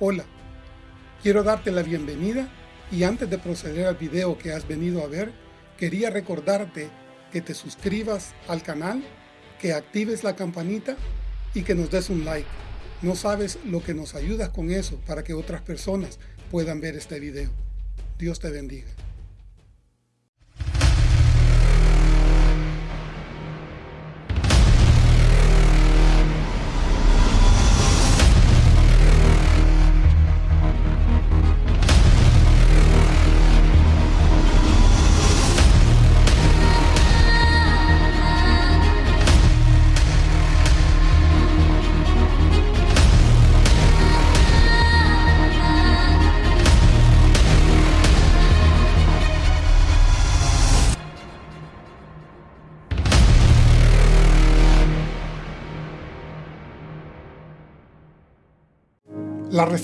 Hola, quiero darte la bienvenida y antes de proceder al video que has venido a ver, quería recordarte que te suscribas al canal, que actives la campanita y que nos des un like. No sabes lo que nos ayudas con eso para que otras personas puedan ver este video. Dios te bendiga.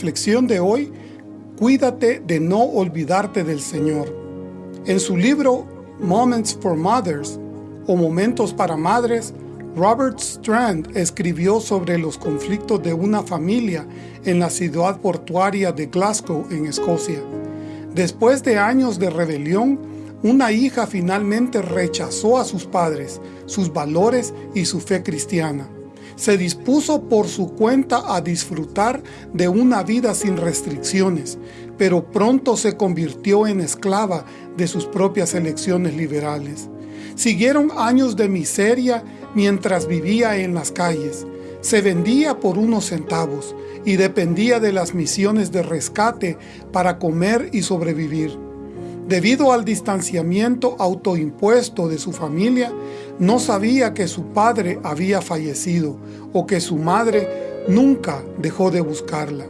Reflexión de hoy, cuídate de no olvidarte del Señor. En su libro Moments for Mothers, o Momentos para Madres, Robert Strand escribió sobre los conflictos de una familia en la ciudad portuaria de Glasgow, en Escocia. Después de años de rebelión, una hija finalmente rechazó a sus padres, sus valores y su fe cristiana se dispuso por su cuenta a disfrutar de una vida sin restricciones, pero pronto se convirtió en esclava de sus propias elecciones liberales. Siguieron años de miseria mientras vivía en las calles. Se vendía por unos centavos y dependía de las misiones de rescate para comer y sobrevivir. Debido al distanciamiento autoimpuesto de su familia, no sabía que su padre había fallecido o que su madre nunca dejó de buscarla.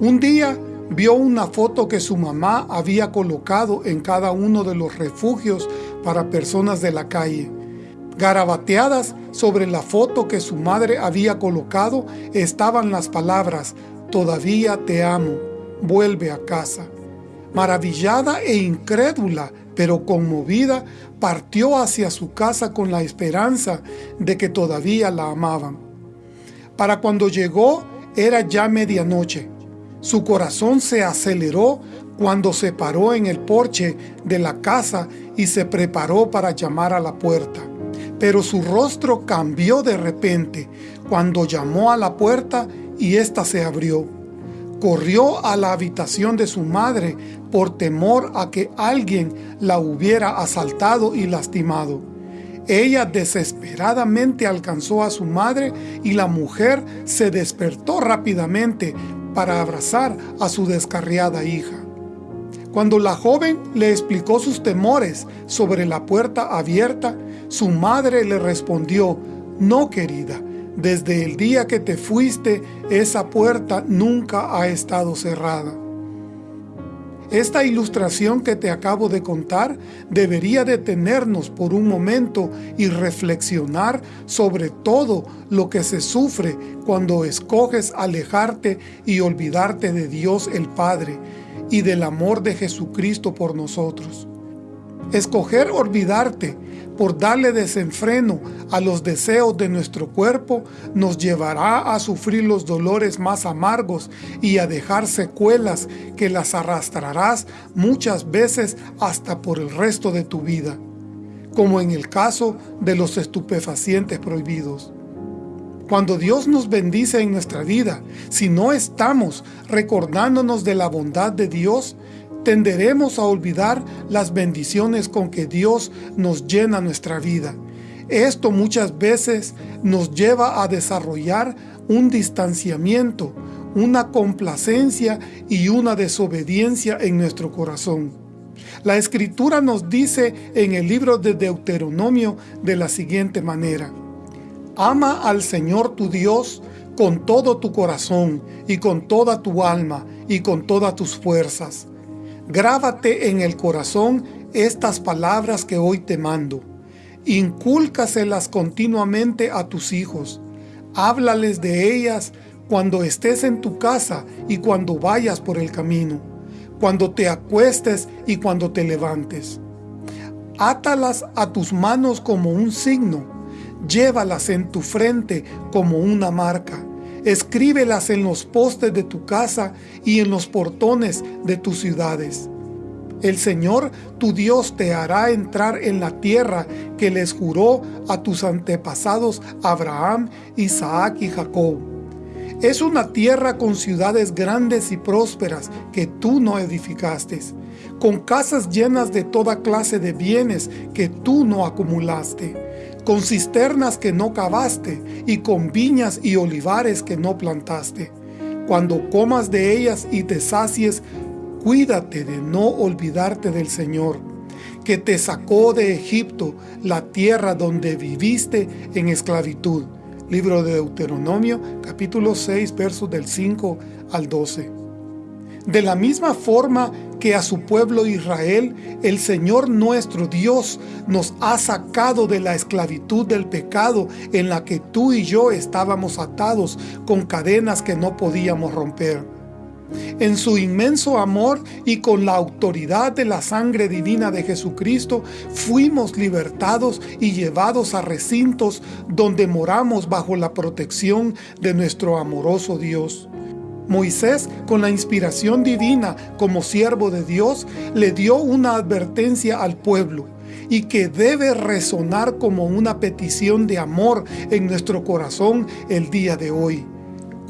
Un día vio una foto que su mamá había colocado en cada uno de los refugios para personas de la calle. Garabateadas sobre la foto que su madre había colocado estaban las palabras, todavía te amo, vuelve a casa. Maravillada e incrédula, pero conmovida, partió hacia su casa con la esperanza de que todavía la amaban. Para cuando llegó era ya medianoche. Su corazón se aceleró cuando se paró en el porche de la casa y se preparó para llamar a la puerta. Pero su rostro cambió de repente cuando llamó a la puerta y ésta se abrió corrió a la habitación de su madre por temor a que alguien la hubiera asaltado y lastimado. Ella desesperadamente alcanzó a su madre y la mujer se despertó rápidamente para abrazar a su descarriada hija. Cuando la joven le explicó sus temores sobre la puerta abierta, su madre le respondió, «No, querida, desde el día que te fuiste, esa puerta nunca ha estado cerrada. Esta ilustración que te acabo de contar debería detenernos por un momento y reflexionar sobre todo lo que se sufre cuando escoges alejarte y olvidarte de Dios el Padre y del amor de Jesucristo por nosotros. Escoger olvidarte por darle desenfreno a los deseos de nuestro cuerpo, nos llevará a sufrir los dolores más amargos y a dejar secuelas que las arrastrarás muchas veces hasta por el resto de tu vida, como en el caso de los estupefacientes prohibidos. Cuando Dios nos bendice en nuestra vida, si no estamos recordándonos de la bondad de Dios, tenderemos a olvidar las bendiciones con que Dios nos llena nuestra vida. Esto muchas veces nos lleva a desarrollar un distanciamiento, una complacencia y una desobediencia en nuestro corazón. La Escritura nos dice en el libro de Deuteronomio de la siguiente manera, Ama al Señor tu Dios con todo tu corazón y con toda tu alma y con todas tus fuerzas. Grábate en el corazón estas palabras que hoy te mando. Incúlcaselas continuamente a tus hijos. Háblales de ellas cuando estés en tu casa y cuando vayas por el camino, cuando te acuestes y cuando te levantes. Átalas a tus manos como un signo, llévalas en tu frente como una marca. Escríbelas en los postes de tu casa y en los portones de tus ciudades. El Señor tu Dios te hará entrar en la tierra que les juró a tus antepasados Abraham, Isaac y Jacob. Es una tierra con ciudades grandes y prósperas que tú no edificaste, con casas llenas de toda clase de bienes que tú no acumulaste con cisternas que no cavaste, y con viñas y olivares que no plantaste. Cuando comas de ellas y te sacies, cuídate de no olvidarte del Señor, que te sacó de Egipto, la tierra donde viviste en esclavitud. Libro de Deuteronomio, capítulo 6, versos del 5 al 12. De la misma forma que a su pueblo Israel, el Señor nuestro Dios nos ha sacado de la esclavitud del pecado en la que tú y yo estábamos atados con cadenas que no podíamos romper. En su inmenso amor y con la autoridad de la sangre divina de Jesucristo, fuimos libertados y llevados a recintos donde moramos bajo la protección de nuestro amoroso Dios. Moisés, con la inspiración divina como siervo de Dios, le dio una advertencia al pueblo y que debe resonar como una petición de amor en nuestro corazón el día de hoy.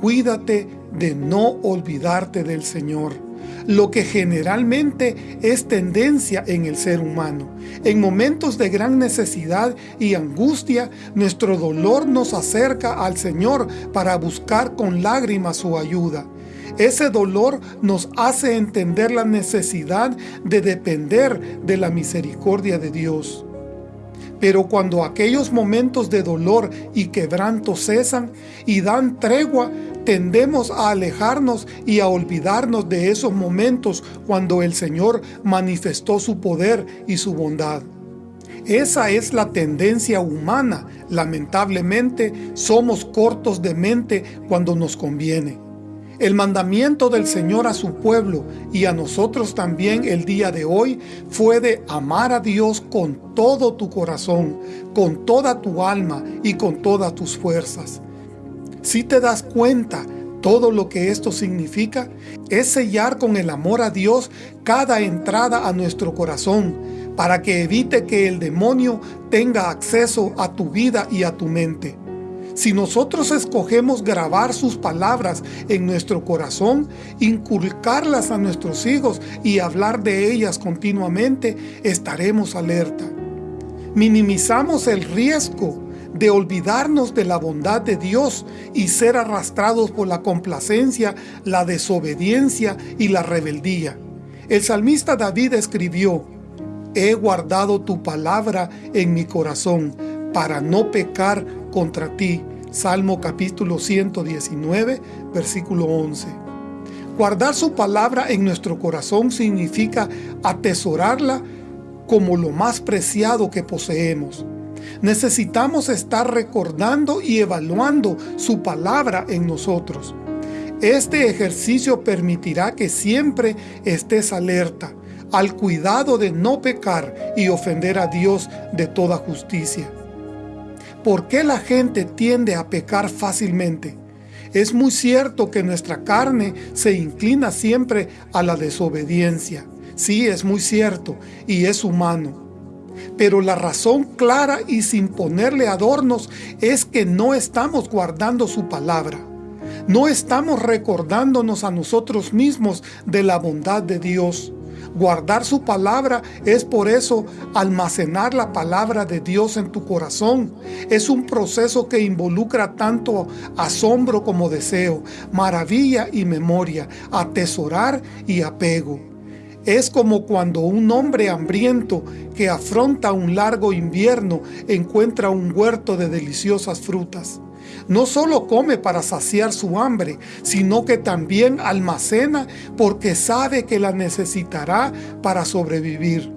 Cuídate de no olvidarte del Señor lo que generalmente es tendencia en el ser humano. En momentos de gran necesidad y angustia, nuestro dolor nos acerca al Señor para buscar con lágrimas su ayuda. Ese dolor nos hace entender la necesidad de depender de la misericordia de Dios. Pero cuando aquellos momentos de dolor y quebranto cesan y dan tregua, tendemos a alejarnos y a olvidarnos de esos momentos cuando el Señor manifestó su poder y su bondad. Esa es la tendencia humana. Lamentablemente, somos cortos de mente cuando nos conviene. El mandamiento del Señor a su pueblo y a nosotros también el día de hoy fue de amar a Dios con todo tu corazón, con toda tu alma y con todas tus fuerzas. Si te das cuenta todo lo que esto significa, es sellar con el amor a Dios cada entrada a nuestro corazón, para que evite que el demonio tenga acceso a tu vida y a tu mente. Si nosotros escogemos grabar sus palabras en nuestro corazón, inculcarlas a nuestros hijos y hablar de ellas continuamente, estaremos alerta. Minimizamos el riesgo de olvidarnos de la bondad de Dios y ser arrastrados por la complacencia, la desobediencia y la rebeldía. El salmista David escribió, He guardado tu palabra en mi corazón para no pecar contra ti. Salmo capítulo 119, versículo 11. Guardar su palabra en nuestro corazón significa atesorarla como lo más preciado que poseemos. Necesitamos estar recordando y evaluando su palabra en nosotros. Este ejercicio permitirá que siempre estés alerta, al cuidado de no pecar y ofender a Dios de toda justicia. ¿Por qué la gente tiende a pecar fácilmente? Es muy cierto que nuestra carne se inclina siempre a la desobediencia. Sí, es muy cierto, y es humano. Pero la razón clara y sin ponerle adornos es que no estamos guardando su palabra. No estamos recordándonos a nosotros mismos de la bondad de Dios. Guardar su palabra es por eso almacenar la palabra de Dios en tu corazón. Es un proceso que involucra tanto asombro como deseo, maravilla y memoria, atesorar y apego. Es como cuando un hombre hambriento que afronta un largo invierno encuentra un huerto de deliciosas frutas. No solo come para saciar su hambre, sino que también almacena porque sabe que la necesitará para sobrevivir.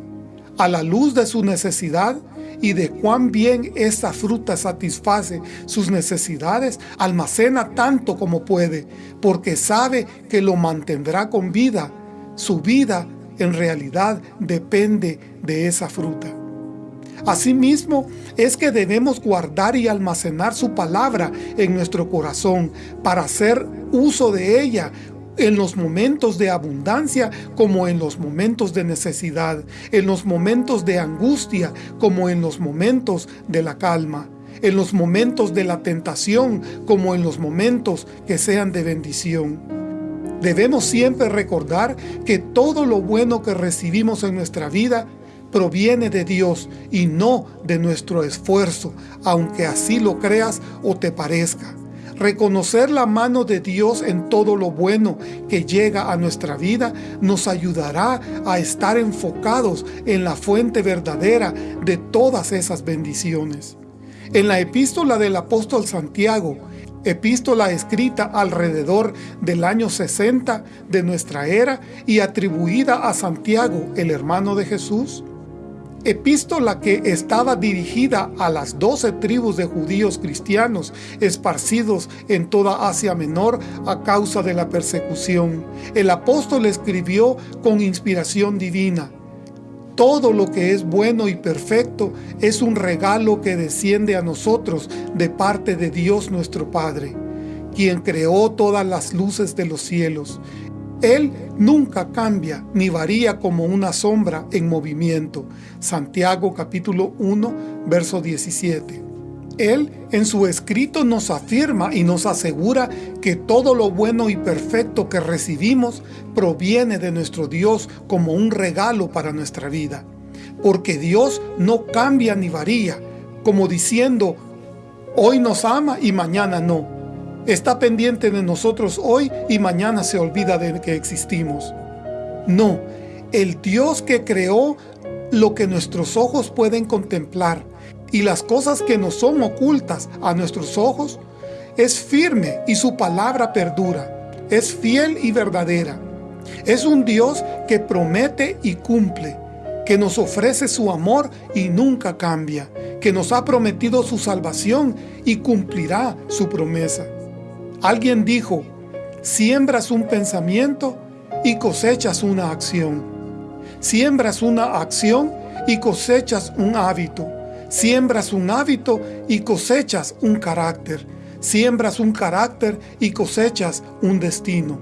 A la luz de su necesidad y de cuán bien esta fruta satisface sus necesidades, almacena tanto como puede, porque sabe que lo mantendrá con vida. Su vida en realidad depende de esa fruta. Asimismo, es que debemos guardar y almacenar su palabra en nuestro corazón para hacer uso de ella en los momentos de abundancia como en los momentos de necesidad, en los momentos de angustia como en los momentos de la calma, en los momentos de la tentación como en los momentos que sean de bendición. Debemos siempre recordar que todo lo bueno que recibimos en nuestra vida proviene de Dios y no de nuestro esfuerzo, aunque así lo creas o te parezca. Reconocer la mano de Dios en todo lo bueno que llega a nuestra vida nos ayudará a estar enfocados en la fuente verdadera de todas esas bendiciones. En la epístola del apóstol Santiago, epístola escrita alrededor del año 60 de nuestra era y atribuida a Santiago, el hermano de Jesús, epístola que estaba dirigida a las doce tribus de judíos cristianos esparcidos en toda Asia Menor a causa de la persecución. El apóstol escribió con inspiración divina. Todo lo que es bueno y perfecto es un regalo que desciende a nosotros de parte de Dios nuestro Padre, quien creó todas las luces de los cielos él nunca cambia ni varía como una sombra en movimiento. Santiago capítulo 1, verso 17. Él en su escrito nos afirma y nos asegura que todo lo bueno y perfecto que recibimos proviene de nuestro Dios como un regalo para nuestra vida. Porque Dios no cambia ni varía, como diciendo, hoy nos ama y mañana no está pendiente de nosotros hoy y mañana se olvida de que existimos. No, el Dios que creó lo que nuestros ojos pueden contemplar y las cosas que nos son ocultas a nuestros ojos, es firme y su palabra perdura, es fiel y verdadera. Es un Dios que promete y cumple, que nos ofrece su amor y nunca cambia, que nos ha prometido su salvación y cumplirá su promesa. Alguien dijo, siembras un pensamiento y cosechas una acción. Siembras una acción y cosechas un hábito. Siembras un hábito y cosechas un carácter. Siembras un carácter y cosechas un destino.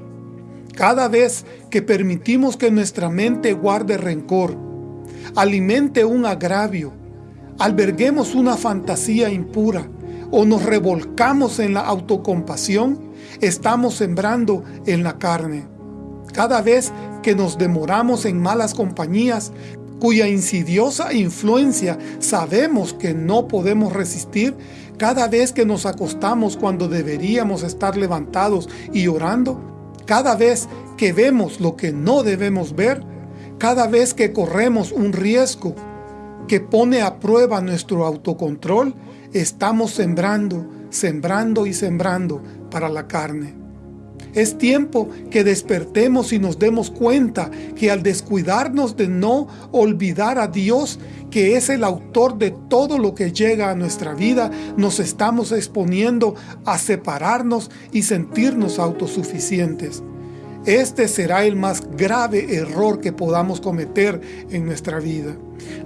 Cada vez que permitimos que nuestra mente guarde rencor, alimente un agravio, alberguemos una fantasía impura, o nos revolcamos en la autocompasión, estamos sembrando en la carne. Cada vez que nos demoramos en malas compañías, cuya insidiosa influencia sabemos que no podemos resistir, cada vez que nos acostamos cuando deberíamos estar levantados y orando, cada vez que vemos lo que no debemos ver, cada vez que corremos un riesgo que pone a prueba nuestro autocontrol, estamos sembrando, sembrando y sembrando para la carne. Es tiempo que despertemos y nos demos cuenta que al descuidarnos de no olvidar a Dios, que es el autor de todo lo que llega a nuestra vida, nos estamos exponiendo a separarnos y sentirnos autosuficientes. Este será el más grave error que podamos cometer en nuestra vida.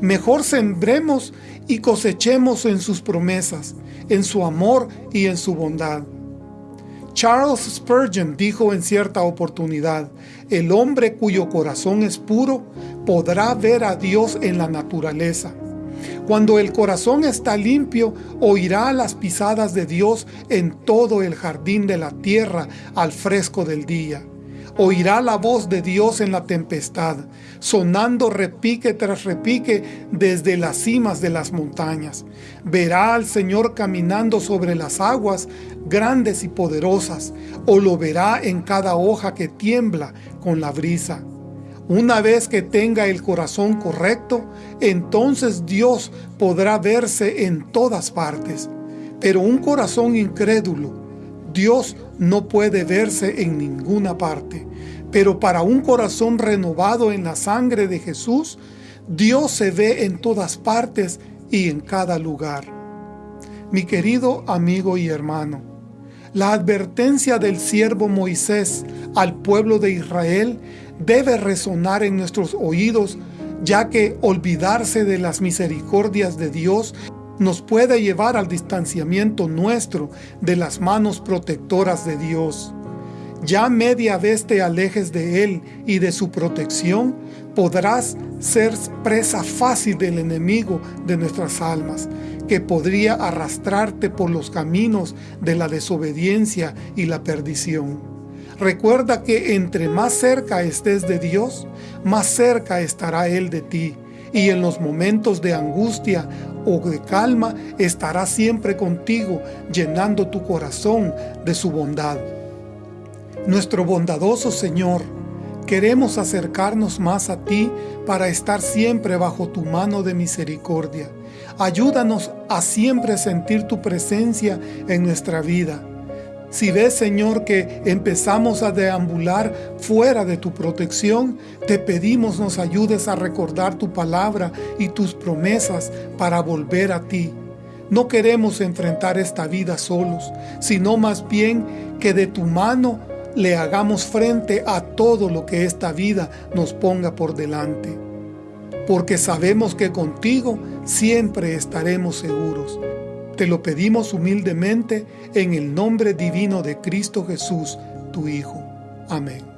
Mejor sembremos y cosechemos en sus promesas, en su amor y en su bondad. Charles Spurgeon dijo en cierta oportunidad, el hombre cuyo corazón es puro podrá ver a Dios en la naturaleza. Cuando el corazón está limpio, oirá las pisadas de Dios en todo el jardín de la tierra al fresco del día oirá la voz de Dios en la tempestad, sonando repique tras repique desde las cimas de las montañas. Verá al Señor caminando sobre las aguas grandes y poderosas, o lo verá en cada hoja que tiembla con la brisa. Una vez que tenga el corazón correcto, entonces Dios podrá verse en todas partes. Pero un corazón incrédulo, Dios no puede verse en ninguna parte. Pero para un corazón renovado en la sangre de Jesús, Dios se ve en todas partes y en cada lugar. Mi querido amigo y hermano, la advertencia del siervo Moisés al pueblo de Israel debe resonar en nuestros oídos ya que olvidarse de las misericordias de Dios nos puede llevar al distanciamiento nuestro de las manos protectoras de Dios. Ya media vez te alejes de Él y de su protección, podrás ser presa fácil del enemigo de nuestras almas, que podría arrastrarte por los caminos de la desobediencia y la perdición. Recuerda que entre más cerca estés de Dios, más cerca estará Él de ti, y en los momentos de angustia o de calma estará siempre contigo, llenando tu corazón de su bondad. Nuestro bondadoso Señor, queremos acercarnos más a ti para estar siempre bajo tu mano de misericordia. Ayúdanos a siempre sentir tu presencia en nuestra vida si ves, Señor, que empezamos a deambular fuera de tu protección, te pedimos nos ayudes a recordar tu palabra y tus promesas para volver a ti. No queremos enfrentar esta vida solos, sino más bien que de tu mano le hagamos frente a todo lo que esta vida nos ponga por delante. Porque sabemos que contigo siempre estaremos seguros. Te lo pedimos humildemente en el nombre divino de Cristo Jesús, tu Hijo. Amén.